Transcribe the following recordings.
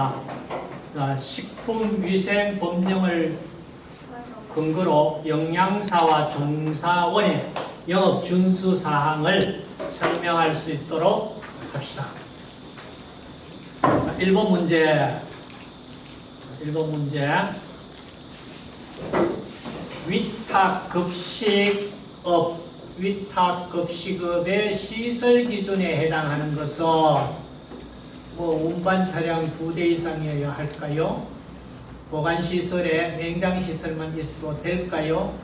있습니다. 아, 식품위생 법령을 근거로 영양사와 종사원의 영업 준수 사항을 설명할 수 있도록 합시다. 1번 문제 1번 문제 위탁급식업 위탁급식업의 시설 기준에 해당하는 것은 뭐 운반 차량 두 대 이상이어야 할까요? 보관시설에 냉장시설만 있어도 될까요?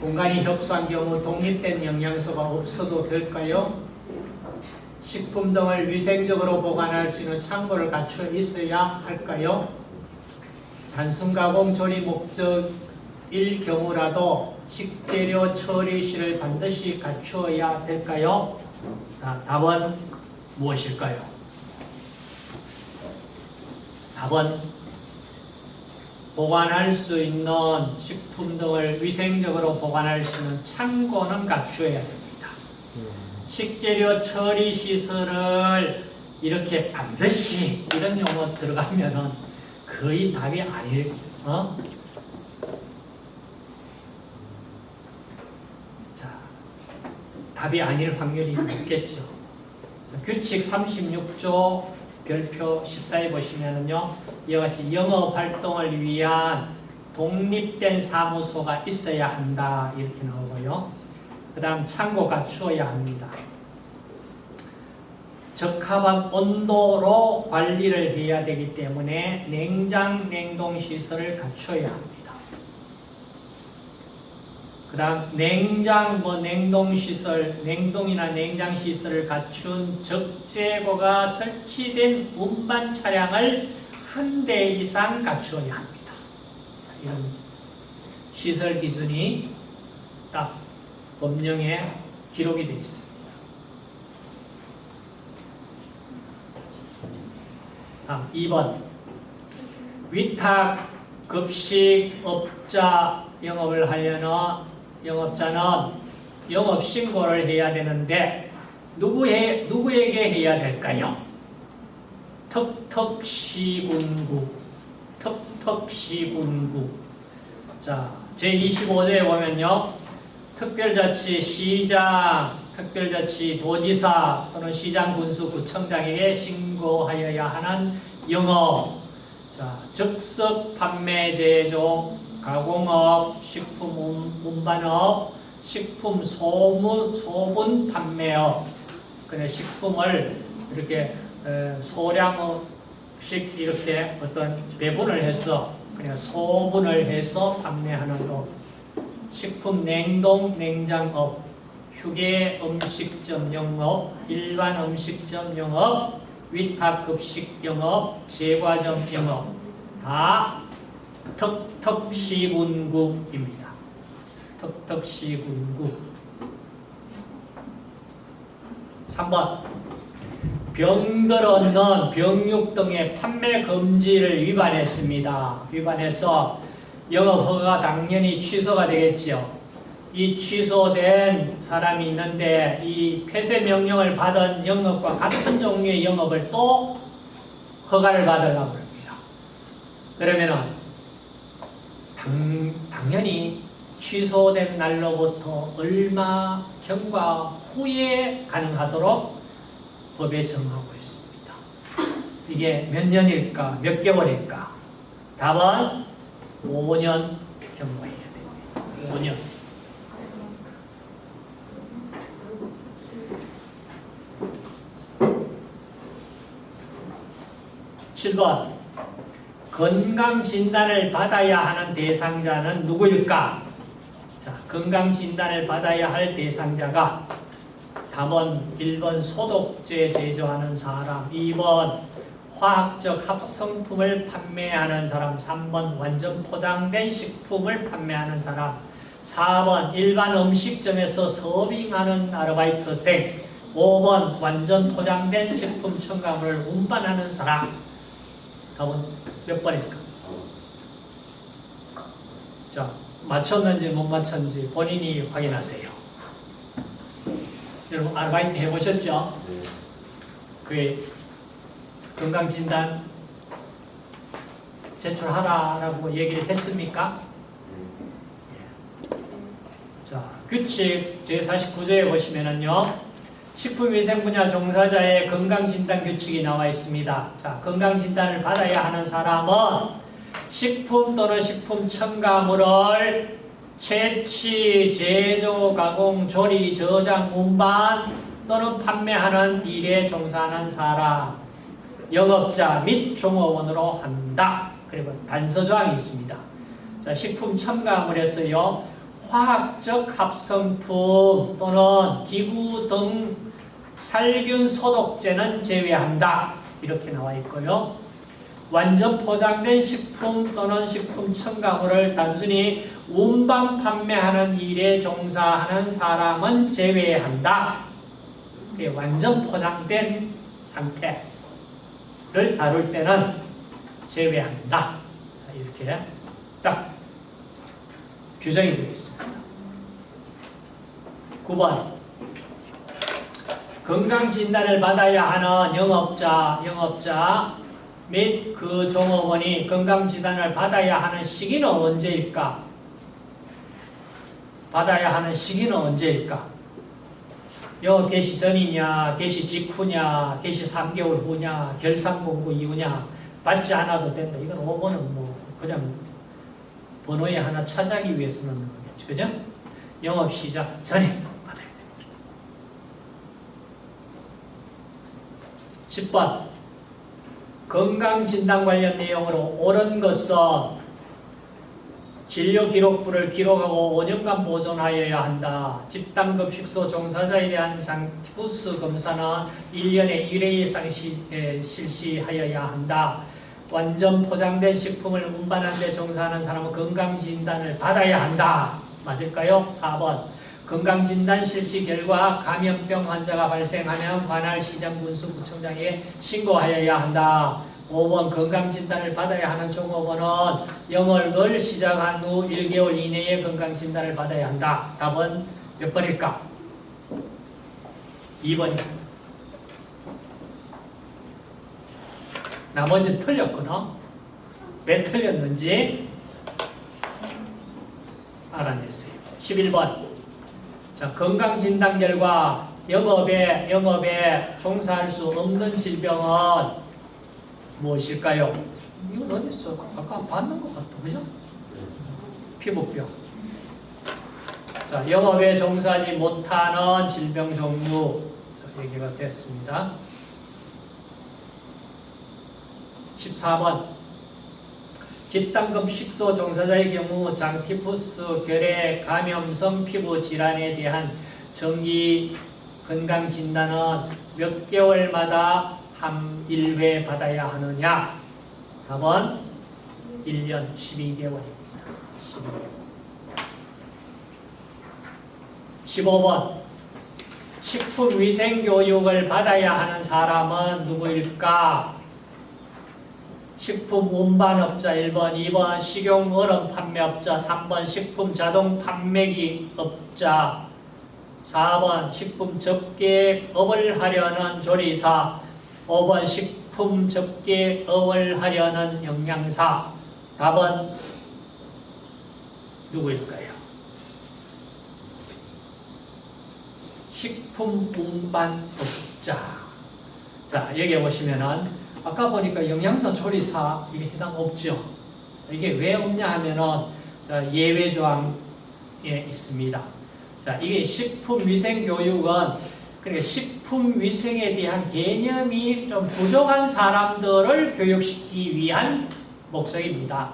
공간이 협소한 경우 독립된 영양소가 없어도 될까요? 식품 등을 위생적으로 보관할 수 있는 창고를 갖춰 있어야 할까요? 단순 가공 조리 목적일 경우라도 식재료 처리실을 반드시 갖추어야 될까요? 자, 답은 무엇일까요? 답은 보관할 수 있는 식품 등을 위생적으로 보관할 수 있는 창고는 갖추어야 됩니다. 식재료 처리 시설을 이렇게 반드시 이런 용어 들어가면은 거의 답이 아닐, 어? 자, 답이 아닐 확률이 높겠죠. 자, 규칙 36조 별표 14에 보시면은요, 이와 같이 영업 활동을 위한 독립된 사무소가 있어야 한다. 이렇게 나오고요. 그 다음 창고 갖추어야 합니다. 적합한 온도로 관리를 해야 되기 때문에 냉장, 냉동 시설을 갖춰야 합니다. 그 다음 냉장, 뭐 냉동 시설, 냉동이나 냉장 시설을 갖춘 적재고가 설치된 운반 차량을 한 대 이상 갖추어야 합니다. 이런 시설 기준이 딱 법령에 기록이 되어 있습니다. 다음 2번 위탁 급식업자 영업을 하려는 영업자는 영업 신고를 해야 되는데 누구에, 누구에게 해야 될까요? 턱턱시군구 턱턱시군구. 자, 제25조에 보면요. 특별자치 시장, 특별자치 도지사 또는 시장 군수 구청장에게 신고하여야 하는 영업. 자, 즉석 판매 제조 가공업, 식품 운반업, 식품 소문, 소분 판매업. 그래 식품을 이렇게 소량씩 이렇게 어떤 배분을 해서 그냥 소분을 해서 판매하는 것 식품 냉동 냉장업 휴게 음식점 영업 일반 음식점 영업 위탁급식 영업 제과점 영업. 다 턱턱시군국입니다. 턱턱시군국 3번 병들었는 병육 등의 판매 금지를 위반했습니다. 위반해서 영업 허가 당연히 취소가 되겠지요. 이 취소된 사람이 있는데 이 폐쇄 명령을 받은 영업과 같은 종류의 영업을 또 허가를 받으려고 합니다. 그러면은 당, 당연히 취소된 날로부터 얼마 경과 후에 가능하도록 법에 정하고 있습니다. 이게 몇 년일까? 몇 개월일까? 답은 5년 경과해야 됩니다. 5년. 칠번 건강진단을 받아야 하는 대상자는 누구일까? 자, 건강진단을 받아야 할 대상자가 답은 1번 소독제 제조하는 사람 2번 화학적 합성품을 판매하는 사람 3번 완전 포장된 식품을 판매하는 사람 4번 일반 음식점에서 서빙하는 아르바이트생 5번 완전 포장된 식품 첨가물을 운반하는 사람 답은 몇 번일까? 자, 맞췄는지 못 맞췄는지 본인이 확인하세요. 여러분 아르바이트 해보셨죠? 그게 건강진단 제출하라라고 얘기를 했습니까? 자, 규칙 제49조에 보시면은요. 식품위생 분야 종사자의 건강진단 규칙이 나와 있습니다. 자, 건강진단을 받아야 하는 사람은 식품 또는 식품 첨가물을 채취, 제조, 가공, 조리, 저장, 운반 또는 판매하는 일에 종사하는 사람, 영업자 및 종업원으로 한다. 그리고 단서조항이 있습니다. 자, 식품 첨가물에서요. 화학적 합성품 또는 기구 등 살균 소독제는 제외한다. 이렇게 나와 있고요. 완전 포장된 식품 또는 식품 첨가물을 단순히 운반 판매하는 일에 종사하는 사람은 제외한다. 완전 포장된 상태를 다룰 때는 제외한다. 이렇게 딱 규정이 되어 있습니다. 9번 건강진단을 받아야 하는 영업자, 영업자 및 그 종업원이 건강진단을 받아야 하는 시기는 언제일까? 받아야 하는 시기는 언제일까? 영업 개시 전이냐, 개시 직후냐, 개시 3개월 후냐, 결산 공고 이후냐 받지 않아도 된다. 이건 5번은 뭐 그냥 번호에 하나 차지하기 위해서 넣는 거겠죠. 그죠? 영업 시작 전에 받아야 돼. 10번 건강진단 관련 내용으로 옳은 것은 진료 기록부를 기록하고 5년간 보존하여야 한다. 집단급식소 종사자에 대한 장티푸스 검사는 1년에 1회 이상 시, 에, 실시하여야 한다. 완전 포장된 식품을 운반하는 데 종사하는 사람은 건강진단을 받아야 한다. 맞을까요? 4번 건강진단 실시 결과 감염병 환자가 발생하면 관할 시장 군수 구청장에 신고하여야 한다. 5번 건강진단을 받아야 하는 종업원은 영업을 시작한 후 1개월 이내에 건강진단을 받아야 한다. 답은 몇 번일까? 2번입니다. 나머지 틀렸거든. 왜 틀렸는지 알아냈어요. 11번. 자, 건강진단 결과 영업에, 영업에 종사할 수 없는 질병은 무엇일까요? 이건 어디 있어? 아까 봤는 것 같아. 그죠? 피부병. 자, 영업에 종사하지 못하는 질병 종류. 자, 얘기가 됐습니다. 14번. 집단급 식소 종사자의 경우 장티푸스, 결핵, 감염성 피부 질환에 대한 정기 건강 진단은 몇 개월마다 한 1회 받아야 하느냐? 답은 1년 12개월입니다. 12개월. 15번. 식품위생교육을 받아야 하는 사람은 누구일까? 식품 운반업자 1번, 2번 식용 얼음 판매업자 3번 식품 자동 판매기 업자 4번 식품 접객업을 하려는 조리사 5번 식품 접객업을 하려는 영양사 답은 누구일까요? 식품 운반업자 자 여기 보시면은 아까 보니까 영양사 조리사 이게 해당 없죠. 이게 왜 없냐 하면은 예외 조항에 있습니다. 자, 이게 식품위생교육은 그러니까 식품위생에 대한 개념이 좀 부족한 사람들을 교육시키기 위한 목적입니다.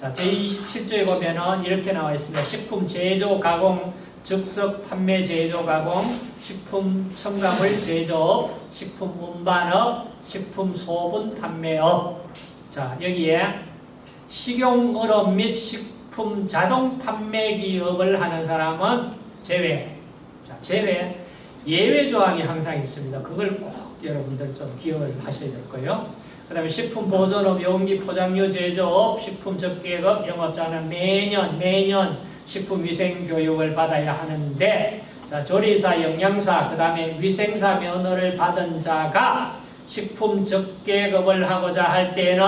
자, 제27조에 보면은 이렇게 나와 있습니다. 식품 제조, 가공, 즉석 판매 제조, 가공, 식품 첨가물 제조업, 식품 운반업, 식품 소분 판매업. 자, 여기에 식용 얼음 및 식품 자동 판매 기업을 하는 사람은 제외. 자, 제외. 예외 조항이 항상 있습니다. 그걸 꼭 여러분들 좀 기억을 하셔야 될 거예요. 그 다음에 식품 보존업, 용기 포장료 제조업, 식품 접객업, 영업자는 매년, 매년 식품 위생 교육을 받아야 하는데, 자, 조리사, 영양사, 그 다음에 위생사 면허를 받은 자가 식품 적계급을 하고자 할 때는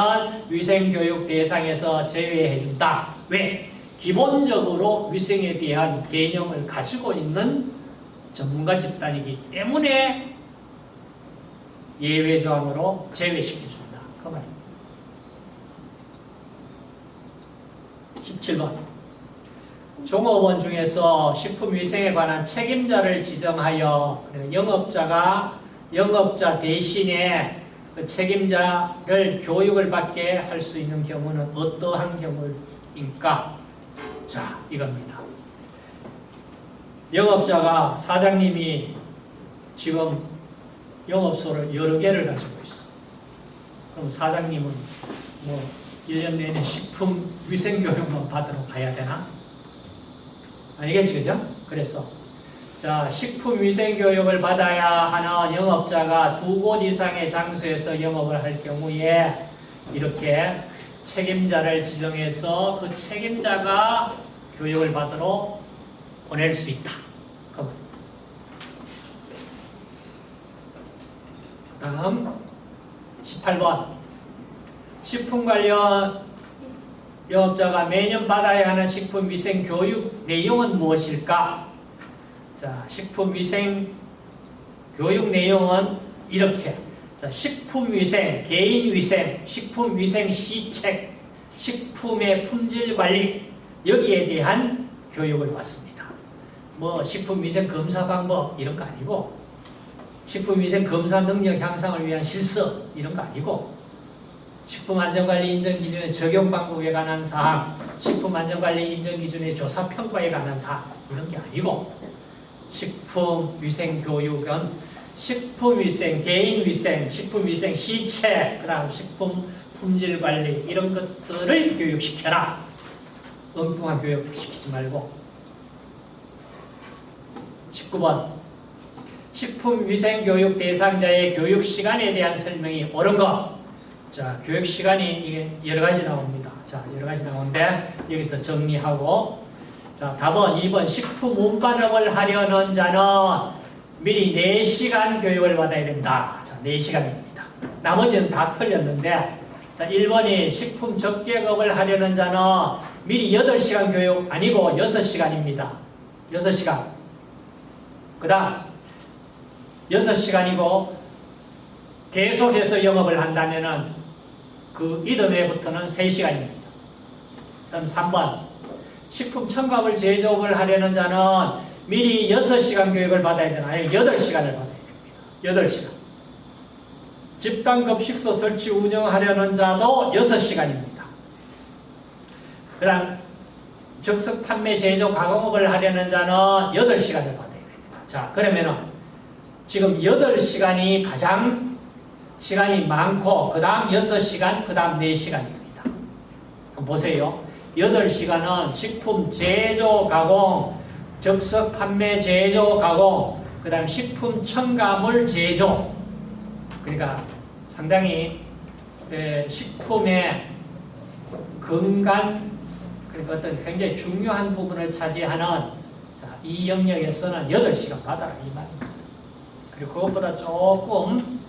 위생교육 대상에서 제외해준다. 왜? 기본적으로 위생에 대한 개념을 가지고 있는 전문가 집단이기 때문에 예외 조항으로 제외시켜준다. 그 말입니다. 17번. 종업원 중에서 식품위생에 관한 책임자를 지정하여 영업자가 영업자 대신에 그 책임자를 교육을 받게 할 수 있는 경우는 어떠한 경우일까? 자, 이겁니다. 영업자가 사장님이 지금 영업소를 여러 개를 가지고 있어. 그럼 사장님은 뭐 1년 내내 식품 위생 교육만 받으러 가야 되나? 아니겠지, 그죠? 그래서 자, 식품 위생 교육을 받아야 하는 영업자가 두 곳 이상의 장소에서 영업을 할 경우에 이렇게 책임자를 지정해서 그 책임자가 교육을 받으러 보낼 수 있다. 그 다음 18번 식품 관련 영업자가 매년 받아야 하는 식품 위생 교육 내용은 무엇일까? 자, 식품 위생 교육 내용은 이렇게 자, 식품 위생, 개인 위생, 식품 위생 시책, 식품의 품질 관리 여기에 대한 교육을 받습니다. 뭐 식품 위생 검사 방법 이런 거 아니고 식품 위생 검사 능력 향상을 위한 실습 이런 거 아니고 식품안전관리 인정기준의 적용 방법에 관한 사항, 식품안전관리 인정기준의 조사 평가에 관한 사항 이런 게 아니고 식품위생교육은 식품위생, 개인위생, 식품위생 시체, 그 다음 식품 품질관리 이런 것들을 교육시켜라. 엉뚱한 교육 시키지 말고 19번 식품위생교육 대상자의 교육시간에 대한 설명이 옳은 것 자, 교육 시간이 이게 여러 가지 나옵니다. 자, 여러 가지 나오는데 여기서 정리하고 자, 답은 2번 식품 운반업을 하려는 자는 미리 4시간 교육을 받아야 된다. 자, 4시간입니다. 나머지는 다 틀렸는데 자, 1번이 식품 적계급을 하려는 자는 미리 8시간 교육 아니고 6시간입니다. 6시간. 그 다음 6시간이고 계속해서 영업을 한다면 은 그 이듬해부터는 3시간입니다. 그럼 3번 식품 첨가물 제조업을 하려는 자는 미리 6시간 교육을 받아야 되나 아니 8시간을 받아야 됩니다. 8시간 집단급식소 설치 운영하려는 자도 6시간입니다. 그 다음 즉석 판매 제조 가공업을 하려는 자는 8시간을 받아야 됩니다. 자 그러면은 지금 8시간이 가장 시간이 많고 그 다음 6시간, 그 다음 4시간입니다. 보세요. 8시간은 식품 제조 가공, 즉석 판매 제조 가공, 그 다음 식품 첨가물 제조 그러니까 상당히 식품의 건강 그러니까 어떤 굉장히 중요한 부분을 차지하는 이 영역에서는 8시간 받아라 이 말입니다. 그리고 그것보다 조금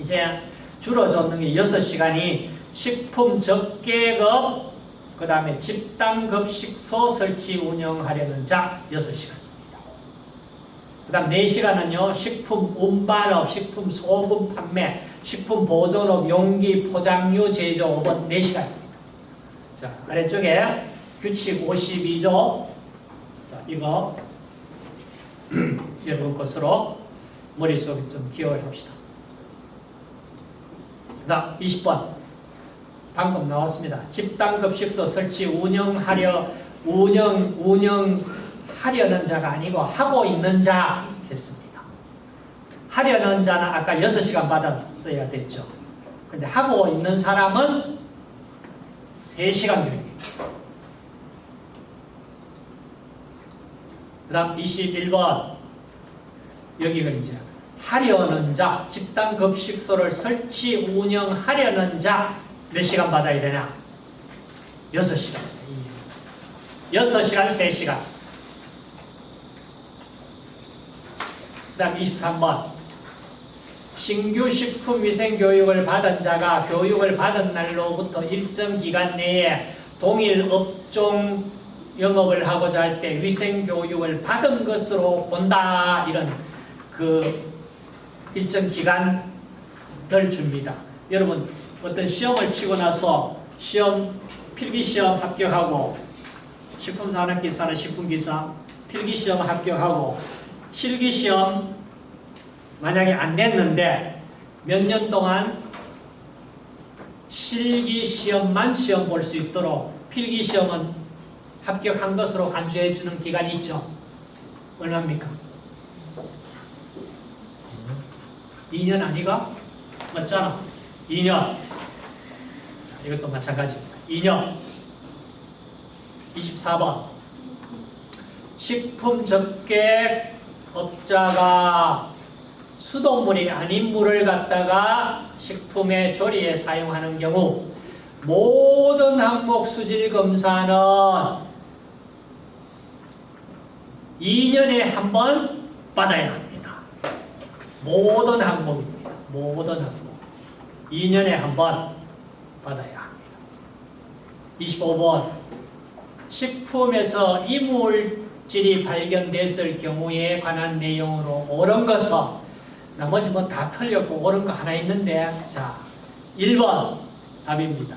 이제 줄어졌는 게 6시간이 식품 적계급 그 다음에 집단급식소 설치 운영하려는 자 6시간입니다. 그 다음 4시간은요. 식품 운반업, 식품 소분 판매, 식품 보존업, 용기, 포장류 제조업은 4시간입니다. 자, 아래쪽에 규칙 52조 자, 이거 여러분 것으로 머릿속에 좀 기억을 합시다. 나 20번 방금 나왔습니다. 집단급식소 설치 운영하려 운영 운영하려는 자가 아니고 하고 있는 자 했습니다. 하려는 자는 아까 6시간 받았어야 됐죠. 근데 하고 있는 사람은 3시간 교육입니다. 그 다음 21번 여기가 이제 하려는 자, 집단 급식소를 설치, 운영하려는 자, 몇 시간 받아야 되냐? 6시간. 6시간, 3시간. 그 다음 23번. 신규 식품위생교육을 받은 자가 교육을 받은 날로부터 일정 기간 내에 동일 업종 영업을 하고자 할 때 위생교육을 받은 것으로 본다. 이런 그 일정 기간을 줍니다. 여러분 어떤 시험을 치고 나서 시험 필기시험 합격하고 식품산업기사는 식품기사 필기시험 합격하고 실기시험 만약에 안 됐는데 몇 년 동안 실기시험만 시험 볼 수 있도록 필기시험은 합격한 것으로 간주해 주는 기간이 있죠. 얼마입니까? 2년 아니가? 맞잖아. 2년. 이것도 마찬가지입니다. 2년. 24번. 식품 접객 업자가 수돗물이 아닌 물을 갖다가 식품의 조리에 사용하는 경우 모든 항목 수질 검사는 2년에 한 번 받아야 합니다. 모든 항목입니다. 모든 항목. 2년에 한 번 받아야 합니다. 25번 식품에서 이물질이 발견됐을 경우에 관한 내용으로 옳은 것은 나머지 뭐 다 틀렸고 옳은 거 하나 있는데 자 1번 답입니다.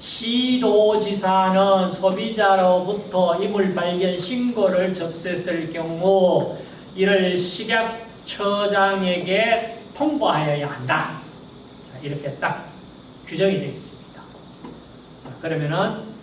시도지사는 소비자로부터 이물 발견 신고를 접수했을 경우 이를 식약 처장에게 통보하여야 한다. 자, 이렇게 딱 규정이 되어 있습니다. 자, 그러면은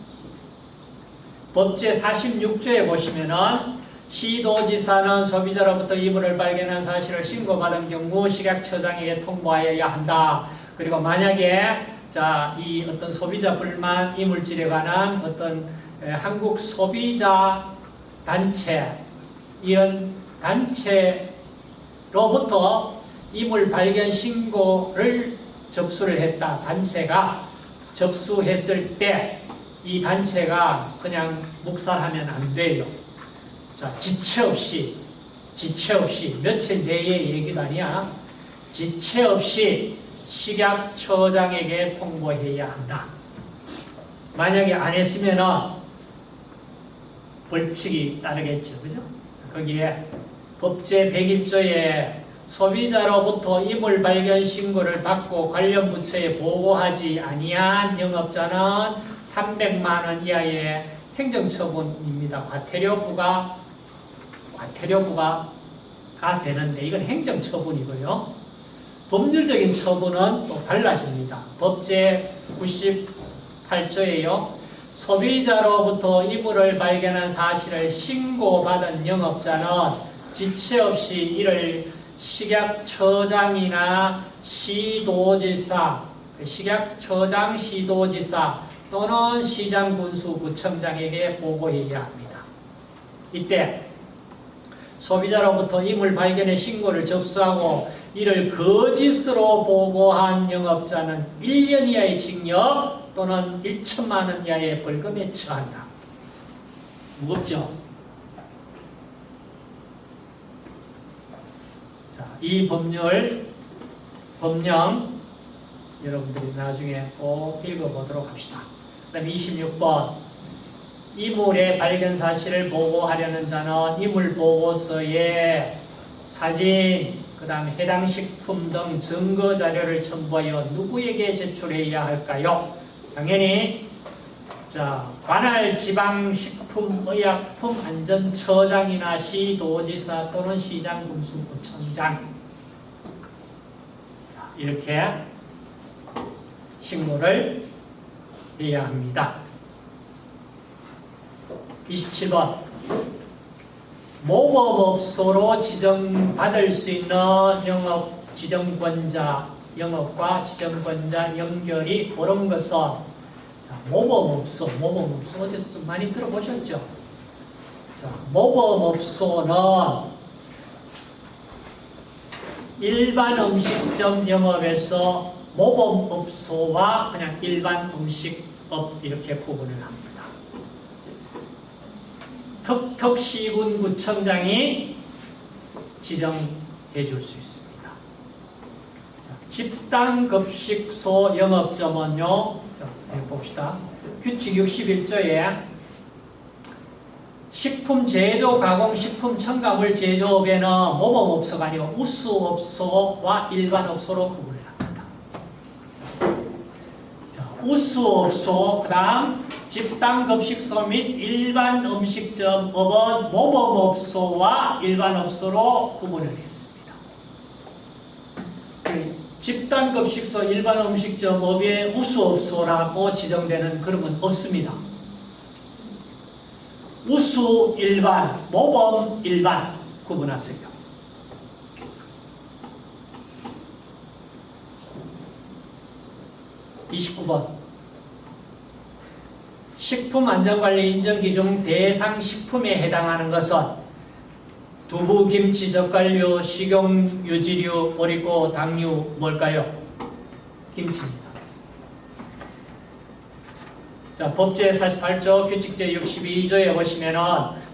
법제 46조에 보시면은 시도지사는 소비자로부터 이물을 발견한 사실을 신고받은 경우 식약처장에게 통보하여야 한다. 그리고 만약에 자, 이 어떤 소비자 불만 이물질에 관한 어떤 에, 한국 소비자 단체 이런 단체 로부터 이물 발견 신고를 접수를 했다. 단체가 접수했을 때 이 단체가 그냥 묵살하면 안 돼요. 자, 지체 없이, 지체 없이, 며칠 내에 얘기도 아니야. 지체 없이 식약처장에게 통보해야 한다. 만약에 안 했으면은 벌칙이 따르겠죠. 그죠? 거기에 법제 101조에 소비자로부터 이물 발견 신고를 받고 관련 부처에 보고하지 아니한 영업자는 300만 원 이하의 행정처분입니다. 과태료부가 과태료부가 가 되는데 이건 행정처분이고요. 법률적인 처분은 또 달라집니다. 법제 98조에요. 소비자로부터 이물을 발견한 사실을 신고받은 영업자는 지체 없이 이를 식약처장이나 시도지사, 식약처장, 시도지사 또는 시장군수 구청장에게 보고해야 합니다. 이때 소비자로부터 이물 발견의 신고를 접수하고 이를 거짓으로 보고한 영업자는 1년 이하의 징역 또는 1천만 원 이하의 벌금에 처한다. 무겁죠? 이 법률, 법령 여러분들이 나중에 꼭 읽어보도록 합시다. 그 다음 26번 이물의 발견 사실을 보고하려는 자는 이물 보고서에 사진, 그 다음에 해당 식품 등 증거 자료를 첨부하여 누구에게 제출해야 할까요? 당연히 자 관할 지방 식품의약품 안전처장이나 시도지사 또는 시장군수구청장 이렇게 신고를 해야 합니다. 27번 모범업소로 지정받을 수 있는 영업 지정권자 영업과 지정권자 연결이 옳은 것은 자, 모범업소, 모범업소 어디서 좀 많이 들어보셨죠? 자, 모범업소는 일반 음식점 영업에서 모범업소와 그냥 일반 음식업 이렇게 구분을 합니다. 턱턱시군구청장이 지정해 줄 수 있습니다. 집단급식소 영업점은요. 자, 여기 봅시다. 규칙 61조에 식품 제조, 가공, 식품 첨가물 제조업에는 모범업소가 아니고 우수업소와 일반업소로 구분을 합니다. 자, 우수업소, 그 다음 집단급식소 및 일반 음식점 업은 모범업소와 일반업소로 구분을 했습니다. 집단급식소, 일반 음식점업에 우수업소라고 지정되는 그런 건 없습니다. 우수 일반, 모범 일반 구분하세요. (29번) 식품안전관리 인정기준 대상 식품에 해당하는 것은 두부, 김치, 젓갈류, 식용 유지류, 오리고, 당류 뭘까요? 김치입니다. 자, 법 제48조 규칙 제62조에 보시면은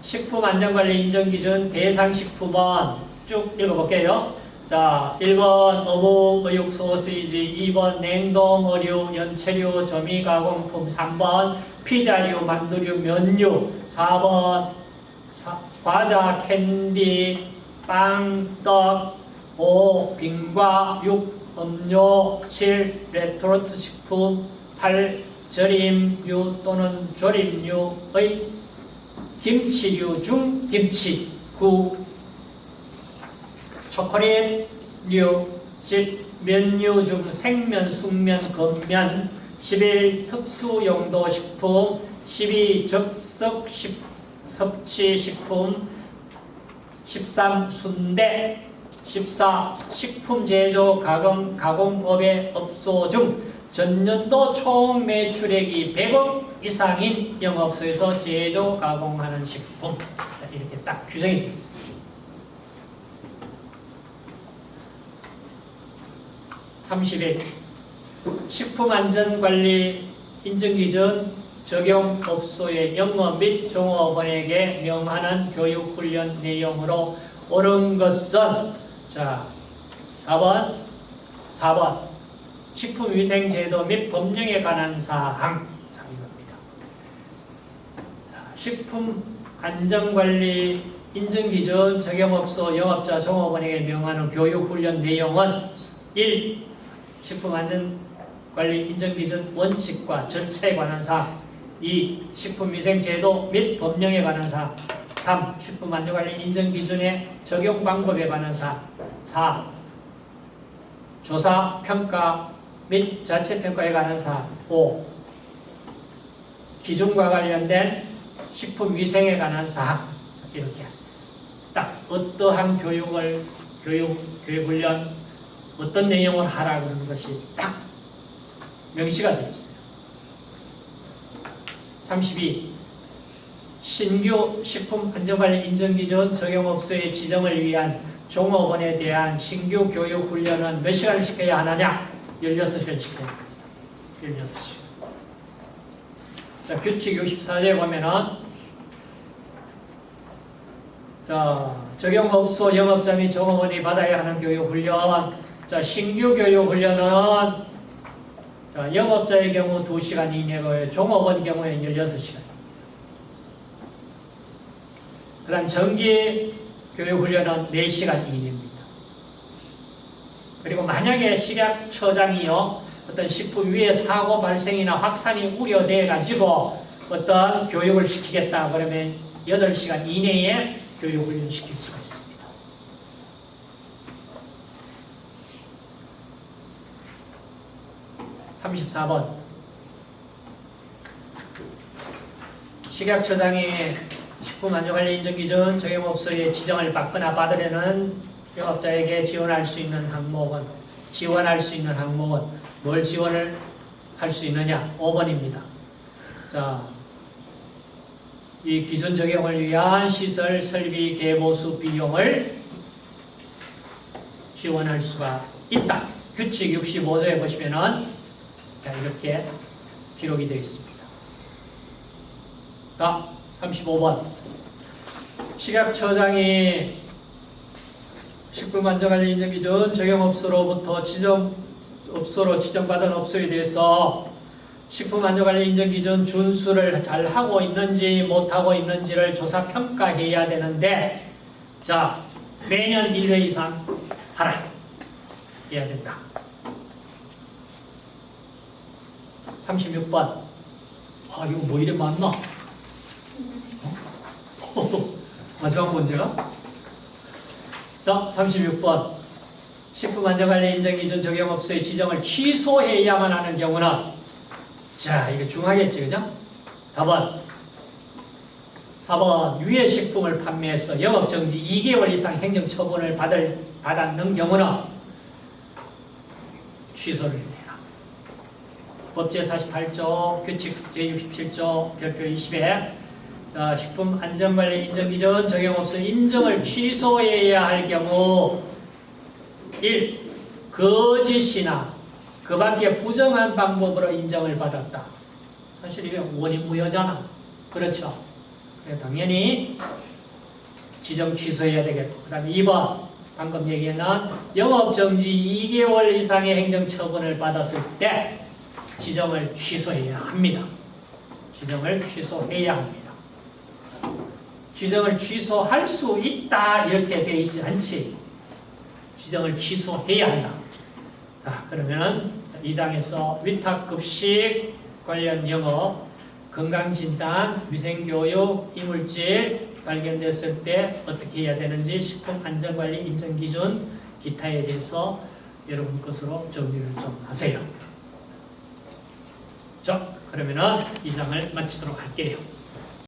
식품안전관리 인정기준 대상식품은 쭉 읽어볼게요. 자, 1번 어묵, 어육소시지 2번 냉동 어류, 연체류, 조미가공품 3번 피자류, 만두류, 면류 4번 사, 과자, 캔디, 빵, 떡 5. 빙과 6. 음료 7. 레토르트 식품 8. 절임류 또는 조림류의 김치류 중 김치 9. 초콜릿류 10. 면류 중 생면, 숙면, 건면 11. 특수용도 식품 12. 적석 식, 섭취 식품 13. 순대 14. 식품 제조 가공, 가공법의 업소 중 전년도 총 매출액이 100억 이상인 영업소에서 제조 가공하는 식품 자, 이렇게 딱 규정이 되어 있습니다. 31. 식품안전관리 인증기준 적용 업소의 영업 및 종업원에게 명하는 교육훈련 내용으로 옳은 것은 자, 4번, 4번 식품위생제도 및 법령에 관한 사항 자, 이겁니다. 자, 식품안전관리 인증기준 적용업소 영업자 종업원에게 명하는 교육훈련 내용은 1. 식품안전관리 인증기준 원칙과 절차에 관한 사항 2. 식품위생제도 및 법령에 관한 사항 3. 식품안전관리 인증기준의 적용 방법에 관한 사항 4. 조사, 평가 및 자체평가에 관한 사항 5. 기준과 관련된 식품위생에 관한 사항 이렇게 딱 어떠한 교육을 교육, 교육훈련 어떤 내용을 하라 그러는 것이 딱 명시가 되어 있어요. 32. 신규 식품안전관리 인증기준 적용업소의 지정을 위한 종업원에 대한 신규 교육훈련은 몇 시간을 시켜야 하느냐? 16시간 시켜야 합니다. 16시간. 자, 규칙 64조에 보면은 자, 적용업소 영업자 및 종업원이 받아야 하는 교육훈련 자, 신규 교육훈련은 자, 영업자의 경우 2시간 이내고요. 종업원 경우에는 16시간. 그 다음 정기 교육훈련은 4시간 이내입니다. 그리고 만약에 식약처장이요. 어떤 식품 위에 사고 발생이나 확산이 우려돼 가지고 어떤 교육을 시키겠다 그러면 8시간 이내에 교육 훈련 시킬 수가 있습니다. (34번) 식약처장이 식품안전관리 인증기준 적용업소의 지정을 받거나 받으려는 영업자에게 지원할 수 있는 항목은 지원할 수 있는 항목은 뭘 지원을 할 수 있느냐? 5번입니다. 자, 이 기준 적용을 위한 시설 설비 개보수 비용을 지원할 수가 있다. 규칙 65조에 보시면은 자, 이렇게 기록이 되어 있습니다. 자, 35번. 식약처장이 식품안전관리 인증기준 적용업소로부터 지정 업소로 지정받은 업소에 대해서 식품안전관리 인정기준 준수를 잘 하고 있는지 못하고 있는지를 조사 평가해야 되는데 자 매년 1회 이상 하라 해야 된다. 36번 아 이거 뭐 이래 맞나? 어? 마지막 문제가? 자 36번 식품안전관리 인정기준 적용업소의 지정을 취소해야만 하는 경우는 자 이거 중하겠지 그죠? 답은 4번 유해 식품을 판매해서 영업정지 2개월 이상 행정처분을 받을, 받았는 경우는 취소를 해라. 법제 48조, 규칙 제67조, 별표 20에 어, 식품 안전관리 인정 기준 적용업소 인정을 취소해야 할 경우 1. 거짓이나 그 밖에 부정한 방법으로 인정을 받았다. 사실 이게 원인 무효잖아. 그렇죠? 그래서 당연히 지정 취소해야 되겠고 그 다음에 2번 방금 얘기한 영업정지 2개월 이상의 행정처분을 받았을 때 지정을 취소해야 합니다. 지정을 취소해야 합니다. 지정을 취소할 수 있다 이렇게 되어 있지 않지. 지정을 취소해야 한다. 자, 그러면 2장에서 위탁급식 관련 영업, 건강진단, 위생교육, 이물질 발견됐을 때 어떻게 해야 되는지 식품안전관리 인정기준 기타에 대해서 여러분 것으로 정리를 좀 하세요. 자, 그러면은 2장을 마치도록 할게요.